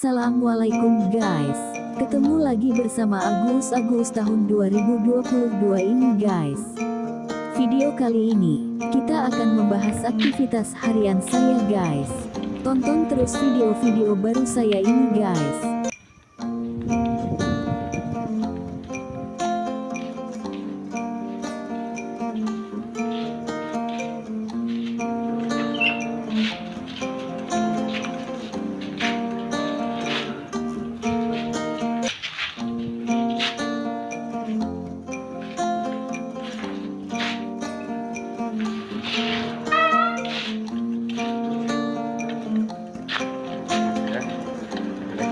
Assalamualaikum guys. Ketemu lagi bersama Agus Agus tahun 2022 ini guys. Video kali ini Kita akan membahas aktivitas harian saya guys. Tonton terus video-video baru saya ini guys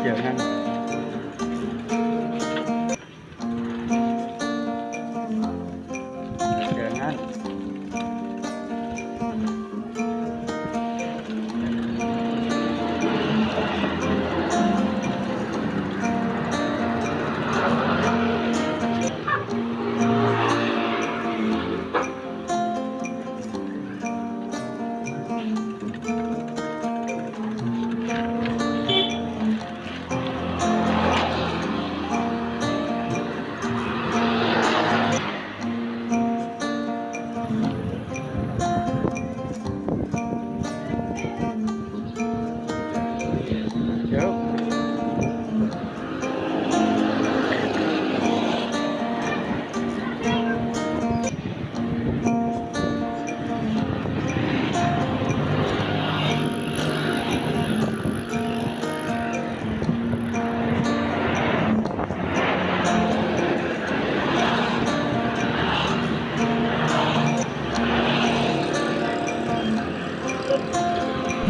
giờ ha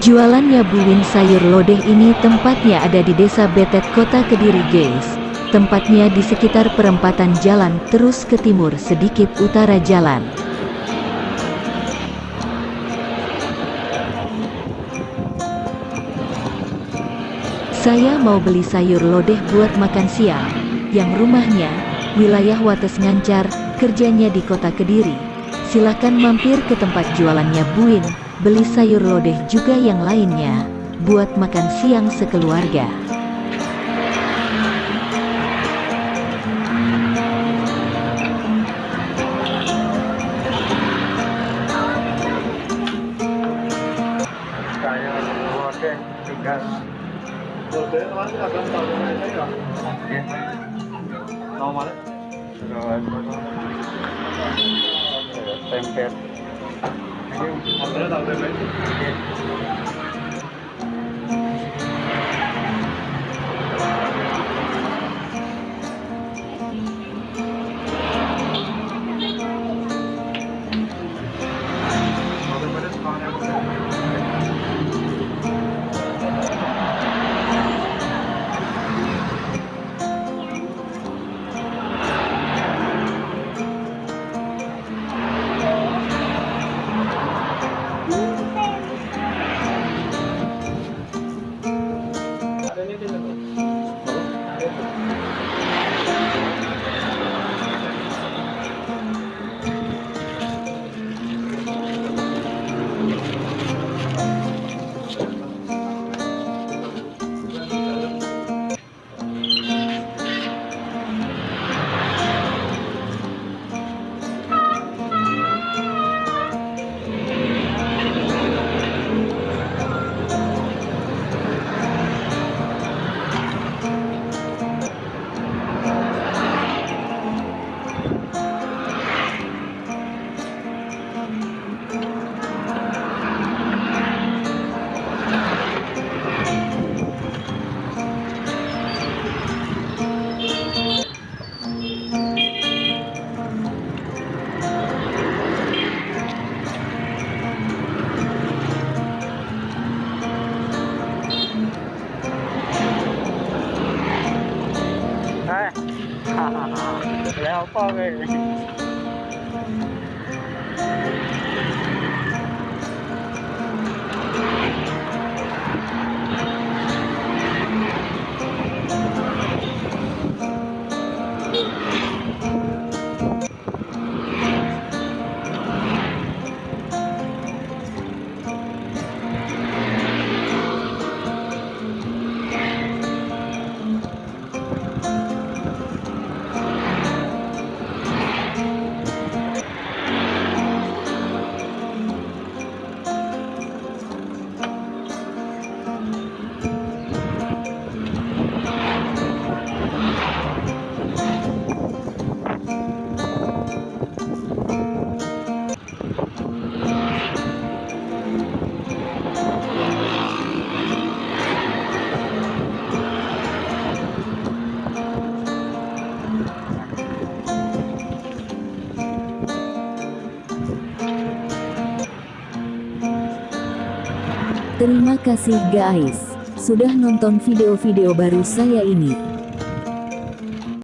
Jualannya Buwin sayur lodeh ini tempatnya ada di desa Betet kota Kediri guys. Tempatnya di sekitar perempatan jalan terus ke timur sedikit utara jalan. Saya mau beli sayur lodeh buat makan siang, yang rumahnya, wilayah Wates Ngancar, kerjanya di kota Kediri. Silahkan mampir ke tempat jualannya Buin, beli sayur lodeh juga yang lainnya, buat makan siang sekeluarga. Hampir tahu 好，不要倒，对不对？我要抱着你 Terima kasih guys, sudah nonton video-video baru saya ini.